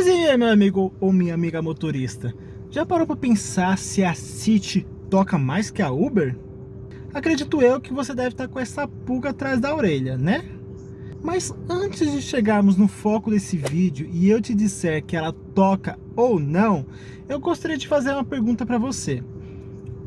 Mas e aí, meu amigo ou minha amiga motorista? Já parou para pensar se a City toca mais que a Uber? Acredito eu que você deve estar com essa pulga atrás da orelha, né? Mas antes de chegarmos no foco desse vídeo e eu te disser que ela toca ou não, eu gostaria de fazer uma pergunta para você.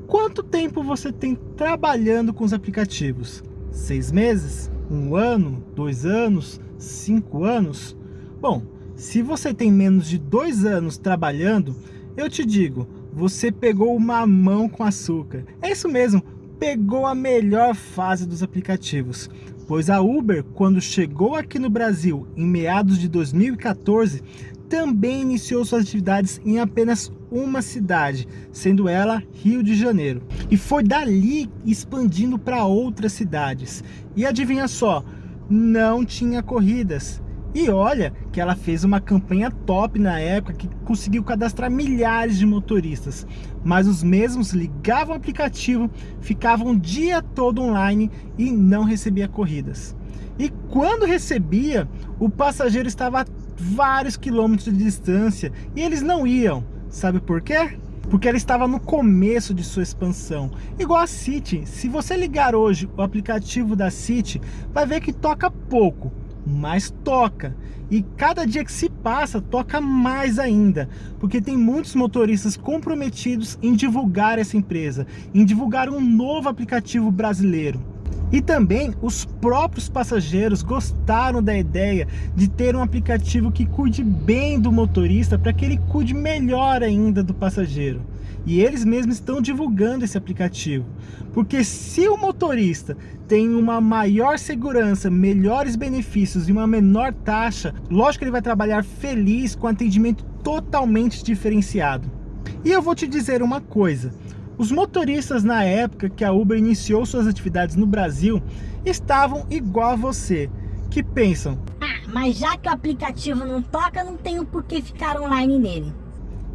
Quanto tempo você tem trabalhando com os aplicativos? Seis meses? Um ano? Dois anos? Cinco anos? Bom, se você tem menos de dois anos trabalhando, eu te digo, você pegou uma mão com açúcar. É isso mesmo, pegou a melhor fase dos aplicativos. Pois a Uber, quando chegou aqui no Brasil em meados de 2014, também iniciou suas atividades em apenas uma cidade, sendo ela Rio de Janeiro. E foi dali expandindo para outras cidades. E adivinha só, não tinha corridas. E olha que ela fez uma campanha top na época que conseguiu cadastrar milhares de motoristas. Mas os mesmos ligavam o aplicativo, ficavam o dia todo online e não recebia corridas. E quando recebia, o passageiro estava a vários quilômetros de distância e eles não iam. Sabe por quê? Porque ela estava no começo de sua expansão. Igual a City, se você ligar hoje o aplicativo da City, vai ver que toca pouco mas toca. E cada dia que se passa, toca mais ainda, porque tem muitos motoristas comprometidos em divulgar essa empresa, em divulgar um novo aplicativo brasileiro. E também os próprios passageiros gostaram da ideia de ter um aplicativo que cuide bem do motorista para que ele cuide melhor ainda do passageiro. E eles mesmos estão divulgando esse aplicativo. Porque se o motorista tem uma maior segurança, melhores benefícios e uma menor taxa, lógico que ele vai trabalhar feliz com atendimento totalmente diferenciado. E eu vou te dizer uma coisa, os motoristas na época que a Uber iniciou suas atividades no Brasil estavam igual a você, que pensam... Ah, mas já que o aplicativo não toca, não tenho por que ficar online nele.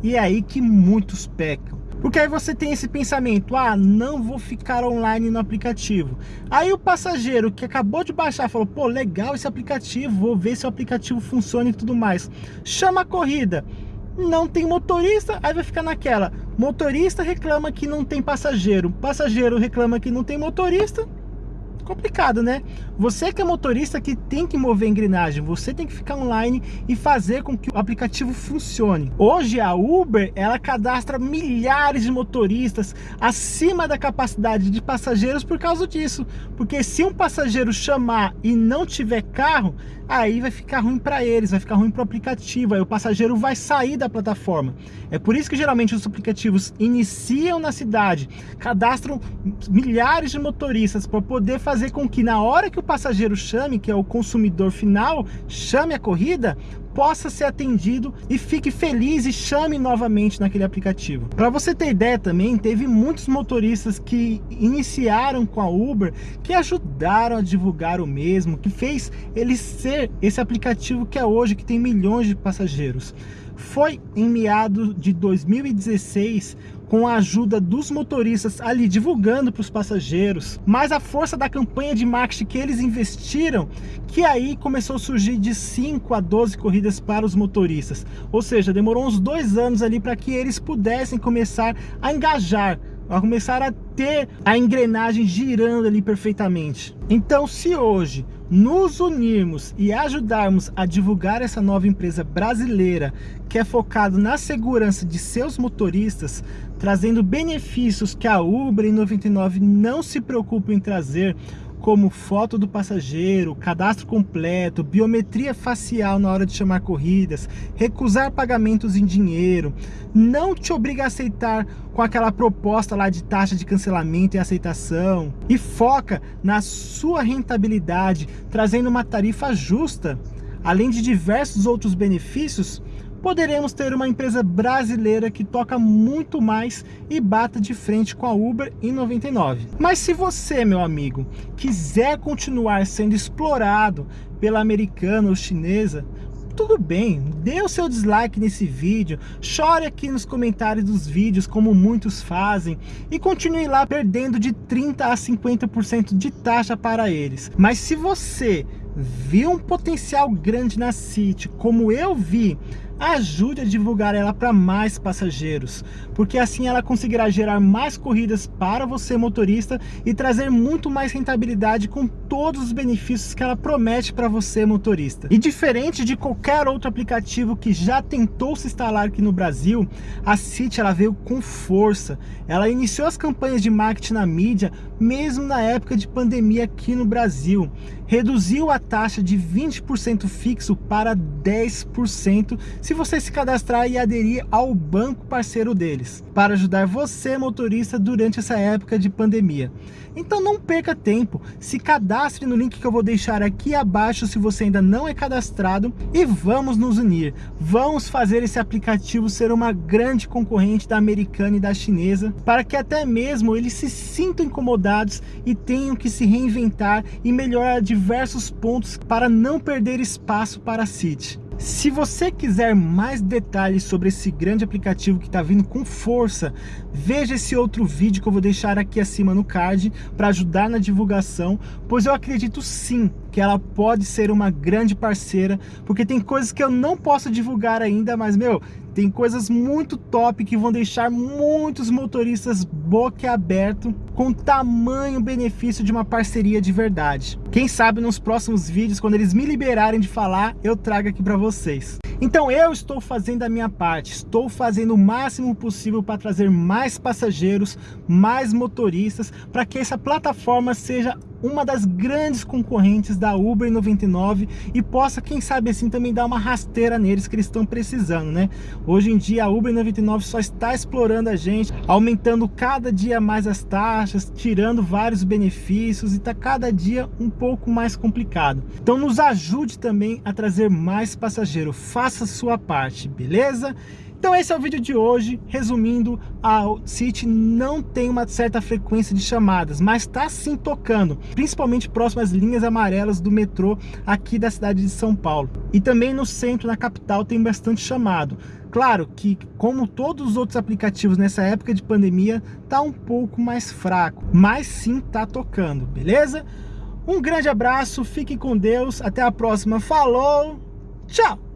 E é aí que muitos pecam. Porque aí você tem esse pensamento, ah, não vou ficar online no aplicativo. Aí o passageiro que acabou de baixar falou, pô, legal esse aplicativo, vou ver se o aplicativo funciona e tudo mais. Chama a corrida, não tem motorista, aí vai ficar naquela. Motorista reclama que não tem passageiro, passageiro reclama que não tem motorista, complicado, né? Você que é motorista que tem que mover a engrenagem, você tem que ficar online e fazer com que o aplicativo funcione. Hoje a Uber, ela cadastra milhares de motoristas acima da capacidade de passageiros por causa disso. Porque se um passageiro chamar e não tiver carro, aí vai ficar ruim para eles, vai ficar ruim para o aplicativo, aí o passageiro vai sair da plataforma. É por isso que geralmente os aplicativos iniciam na cidade, cadastram milhares de motoristas para poder fazer com que na hora que o passageiro chame, que é o consumidor final, chame a corrida, possa ser atendido e fique feliz e chame novamente naquele aplicativo. Para você ter ideia também, teve muitos motoristas que iniciaram com a Uber, que ajudaram a divulgar o mesmo, que fez ele ser esse aplicativo que é hoje, que tem milhões de passageiros. Foi em meados de 2016 com a ajuda dos motoristas ali divulgando para os passageiros, mas a força da campanha de marketing que eles investiram, que aí começou a surgir de 5 a 12 corridas para os motoristas. Ou seja, demorou uns dois anos ali para que eles pudessem começar a engajar a começar a ter a engrenagem girando ali perfeitamente. Então, se hoje nos unirmos e ajudarmos a divulgar essa nova empresa brasileira que é focado na segurança de seus motoristas, trazendo benefícios que a Uber e 99 não se preocupam em trazer, como foto do passageiro, cadastro completo, biometria facial na hora de chamar corridas, recusar pagamentos em dinheiro, não te obriga a aceitar com aquela proposta lá de taxa de cancelamento e aceitação, e foca na sua rentabilidade, trazendo uma tarifa justa, além de diversos outros benefícios, poderemos ter uma empresa brasileira que toca muito mais e bata de frente com a Uber em 99. Mas se você, meu amigo, quiser continuar sendo explorado pela americana ou chinesa, tudo bem, dê o seu dislike nesse vídeo, chore aqui nos comentários dos vídeos, como muitos fazem, e continue lá perdendo de 30% a 50% de taxa para eles. Mas se você viu um potencial grande na City, como eu vi, ajude a divulgar ela para mais passageiros, porque assim ela conseguirá gerar mais corridas para você motorista e trazer muito mais rentabilidade com todos os benefícios que ela promete para você motorista. E diferente de qualquer outro aplicativo que já tentou se instalar aqui no Brasil, a City ela veio com força. Ela iniciou as campanhas de marketing na mídia mesmo na época de pandemia aqui no Brasil. Reduziu a taxa de 20% fixo para 10% se você se cadastrar e aderir ao banco parceiro deles, para ajudar você motorista durante essa época de pandemia. Então não perca tempo, se cadastre no link que eu vou deixar aqui abaixo se você ainda não é cadastrado e vamos nos unir. Vamos fazer esse aplicativo ser uma grande concorrente da americana e da chinesa, para que até mesmo eles se sintam incomodados e tenham que se reinventar e melhorar diversos pontos para não perder espaço para a City. Se você quiser mais detalhes sobre esse grande aplicativo que está vindo com força, veja esse outro vídeo que eu vou deixar aqui acima no card para ajudar na divulgação, pois eu acredito sim que ela pode ser uma grande parceira, porque tem coisas que eu não posso divulgar ainda, mas meu, tem coisas muito top que vão deixar muitos motoristas boquiaberto com tamanho benefício de uma parceria de verdade. Quem sabe nos próximos vídeos, quando eles me liberarem de falar, eu trago aqui para vocês. Então eu estou fazendo a minha parte, estou fazendo o máximo possível para trazer mais passageiros, mais motoristas, para que essa plataforma seja uma das grandes concorrentes da Uber 99 e possa, quem sabe assim, também dar uma rasteira neles que eles estão precisando, né? Hoje em dia a Uber 99 só está explorando a gente, aumentando cada dia mais as taxas, tirando vários benefícios e está cada dia um pouco mais complicado. Então nos ajude também a trazer mais passageiro, faça sua parte, beleza? Então esse é o vídeo de hoje, resumindo, a City não tem uma certa frequência de chamadas, mas está sim tocando, principalmente próximo às linhas amarelas do metrô aqui da cidade de São Paulo. E também no centro, na capital, tem bastante chamado. Claro que, como todos os outros aplicativos nessa época de pandemia, tá um pouco mais fraco, mas sim tá tocando, beleza? Um grande abraço, fique com Deus, até a próxima, falou, tchau!